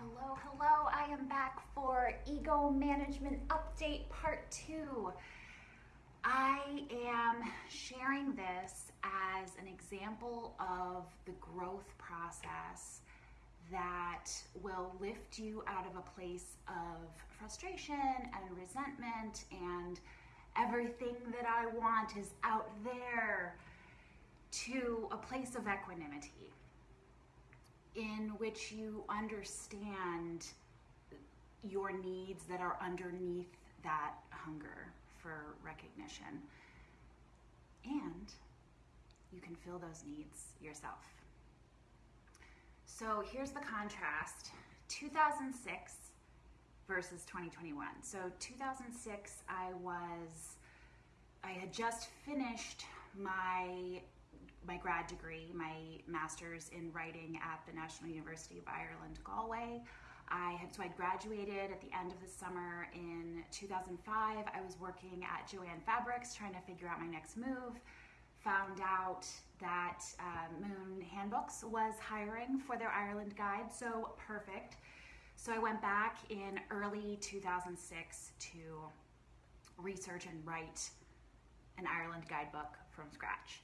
Hello, hello. I am back for Ego Management Update Part 2. I am sharing this as an example of the growth process that will lift you out of a place of frustration and resentment and everything that I want is out there to a place of equanimity in which you understand your needs that are underneath that hunger for recognition. And you can fill those needs yourself. So here's the contrast 2006 versus 2021. So 2006, I was, I had just finished my my grad degree, my master's in writing at the National University of Ireland, Galway. I had so I graduated at the end of the summer in 2005. I was working at Jo-Ann Fabrics trying to figure out my next move. Found out that uh, Moon Handbooks was hiring for their Ireland guide, so perfect. So I went back in early 2006 to research and write an Ireland guidebook from scratch.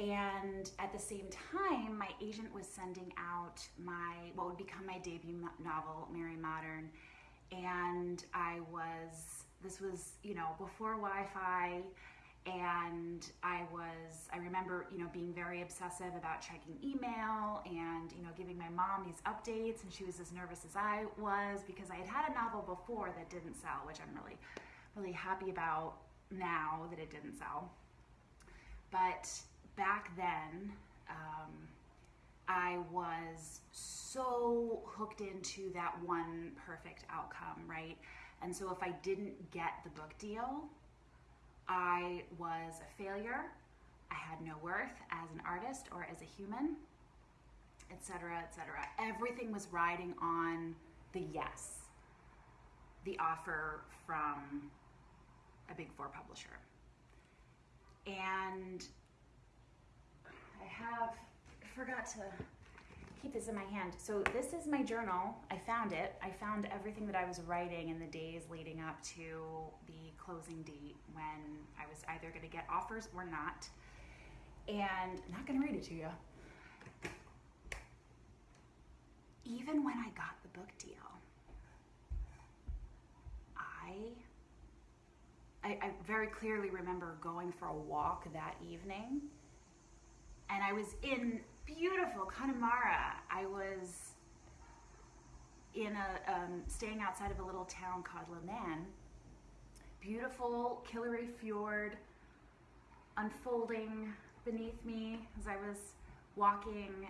And at the same time, my agent was sending out my what would become my debut novel, Mary Modern. And I was, this was, you know, before Wi Fi. And I was, I remember, you know, being very obsessive about checking email and, you know, giving my mom these updates. And she was as nervous as I was because I had had a novel before that didn't sell, which I'm really, really happy about now that it didn't sell. But back then, um, I was so hooked into that one perfect outcome, right? And so if I didn't get the book deal, I was a failure. I had no worth as an artist or as a human, etc., etc. Everything was riding on the yes, the offer from a big four publisher. And I have, I forgot to keep this in my hand. So this is my journal. I found it. I found everything that I was writing in the days leading up to the closing date when I was either going to get offers or not. And I'm not going to read it to you. Even when I got the book deal, I I, I, very clearly remember going for a walk that evening and I was in beautiful Connemara. I was in a um, staying outside of a little town called Leenane. Beautiful Killary Fjord unfolding beneath me as I was walking,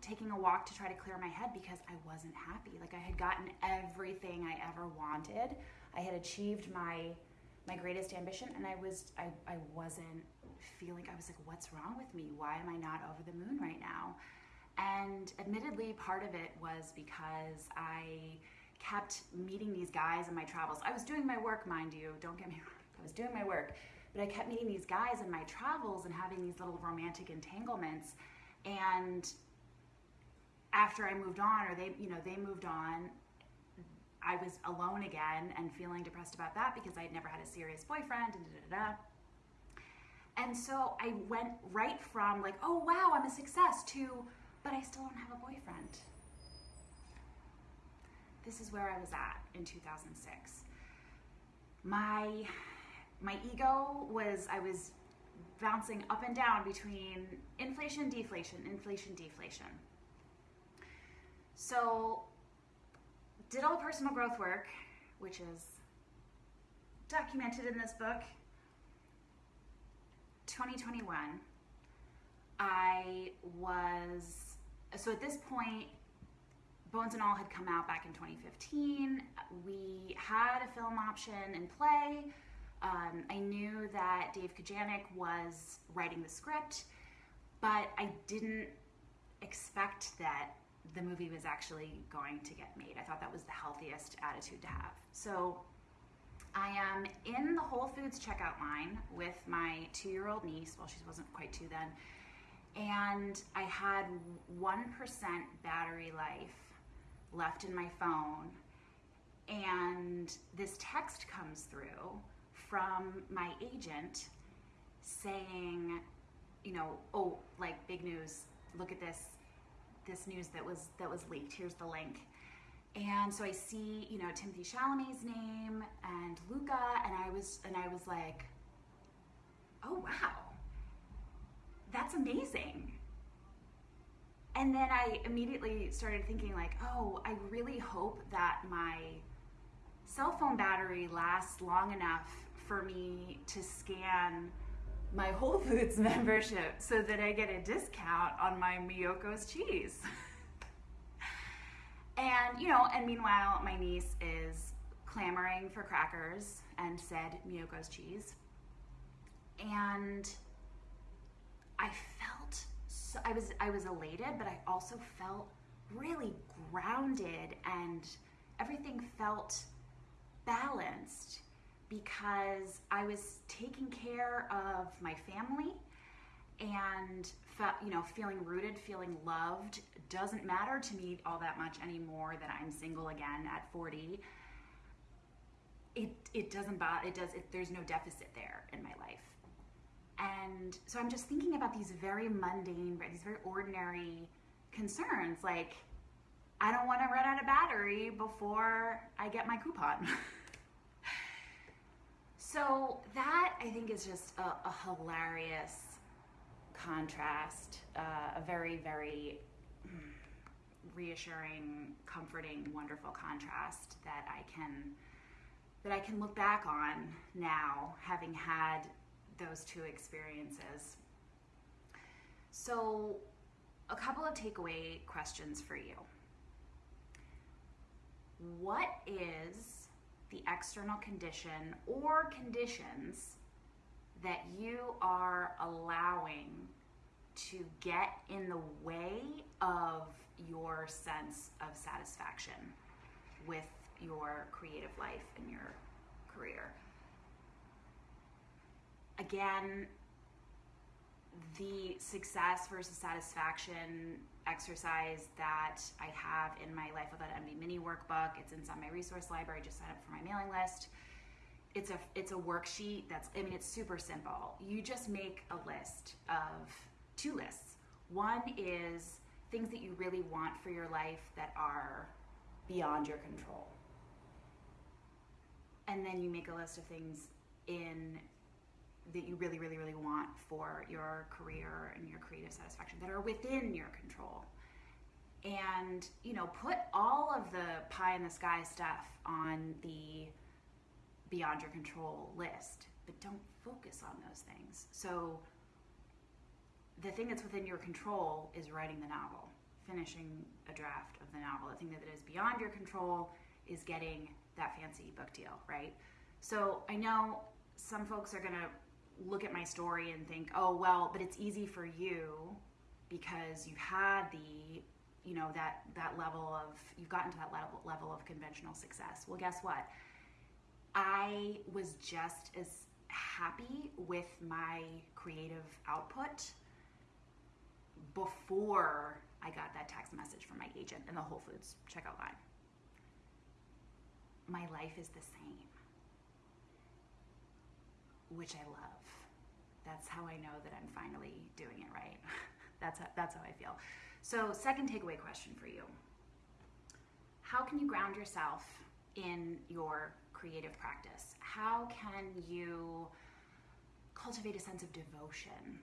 taking a walk to try to clear my head because I wasn't happy. Like I had gotten everything I ever wanted. I had achieved my my greatest ambition and I was I, I wasn't feeling I was like what's wrong with me? Why am I not over the moon right now? And admittedly part of it was because I kept meeting these guys in my travels. I was doing my work mind you don't get me wrong I was doing my work but I kept meeting these guys in my travels and having these little romantic entanglements. And after I moved on or they you know they moved on I was alone again and feeling depressed about that because I had never had a serious boyfriend and da da da. And so I went right from like, oh wow, I'm a success to, but I still don't have a boyfriend. This is where I was at in 2006. My my ego was I was bouncing up and down between inflation, deflation, inflation, deflation. So did all the personal growth work, which is documented in this book. 2021, I was, so at this point, Bones and All had come out back in 2015. We had a film option in play. Um, I knew that Dave Kajganich was writing the script, but I didn't expect that the movie was actually going to get made. I thought that was the healthiest attitude to have. So I am in the Whole Foods checkout line with my two year old niece, well, she wasn't quite two then, and I had 1% battery life left in my phone, and this text comes through from my agent saying, you know, oh, like big news, look at this this news that was that was leaked. Here's the link. And so I see, you know, Timothée Chalamet's name and Luca, and I was and I was like, oh wow, that's amazing. And then I immediately started thinking like, oh, I really hope that my cell phone battery lasts long enough for me to scan my Whole Foods membership so that I get a discount on my Miyoko's cheese. and, you know, and meanwhile, my niece is clamoring for crackers and said Miyoko's cheese. And I felt so, I was I was elated, but I also felt really grounded and everything felt balanced because I was taking care of my family and you know, feeling rooted, feeling loved doesn't matter to me all that much anymore that I'm single again at 40. It it doesn't bother. It does. It, there's no deficit there in my life, and so I'm just thinking about these very mundane, these very ordinary concerns, like I don't want to run out of battery before I get my coupon. So that I think is just a, a hilarious contrast, uh, a very, very mm, reassuring, comforting, wonderful contrast that I can that I can look back on now, having had those two experiences. So, a couple of takeaway questions for you. What is the external condition or conditions that you are allowing to get in the way of your sense of satisfaction with your creative life and your career. Again, the success versus satisfaction exercise that I have in my Life Without Envy mini workbook. It's inside my resource library. Just sign up for my mailing list. It's a it's a worksheet that's I mean it's super simple. You just make a list of two lists. One is things that you really want for your life that are beyond your control. And then you make a list of things in that you really, really, really want for your career and your creative satisfaction that are within your control. And, you know, put all of the pie in the sky stuff on the beyond your control list, but don't focus on those things. So, the thing that's within your control is writing the novel, finishing a draft of the novel. The thing that is beyond your control is getting that fancy book deal, right? So, I know some folks are going to look at my story and think, oh, well, but it's easy for you because you had the, you know, that, that level of, you've gotten to that level, level of conventional success. Well, guess what? I was just as happy with my creative output before I got that text message from my agent in the Whole Foods checkout line. My life is the same, which I love that's how I know that I'm finally doing it right. that's, how, that's how I feel. So, second takeaway question for you How can you ground yourself in your creative practice? How can you cultivate a sense of devotion?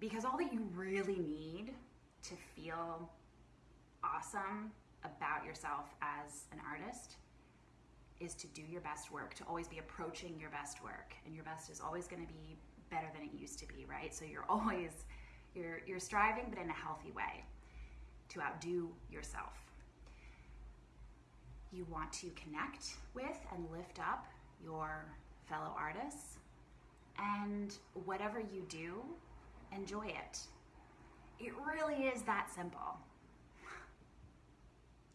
Because all that you really need to feel awesome about yourself as an artist is to do your best work, to always be approaching your best work. And your best is always going to be better than it used to be, right? So you're always you're you're striving but in a healthy way to outdo yourself. You want to connect with and lift up your fellow artists and whatever you do, enjoy it. It really is that simple.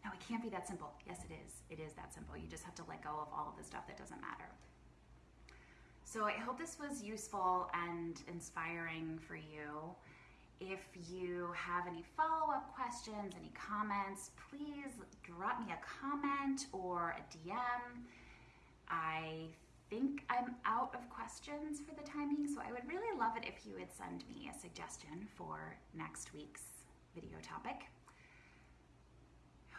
No, it can't be that simple. Yes, it is. It is that simple. You just have to let go of all of the stuff that doesn't matter. So I hope this was useful and inspiring for you. If you have any follow up questions, any comments, please drop me a comment or a DM. I think I'm out of questions for the time being, so I would really love it if you would send me a suggestion for next week's video topic.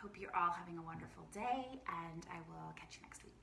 Hope you're all having a wonderful day, and I will catch you next week.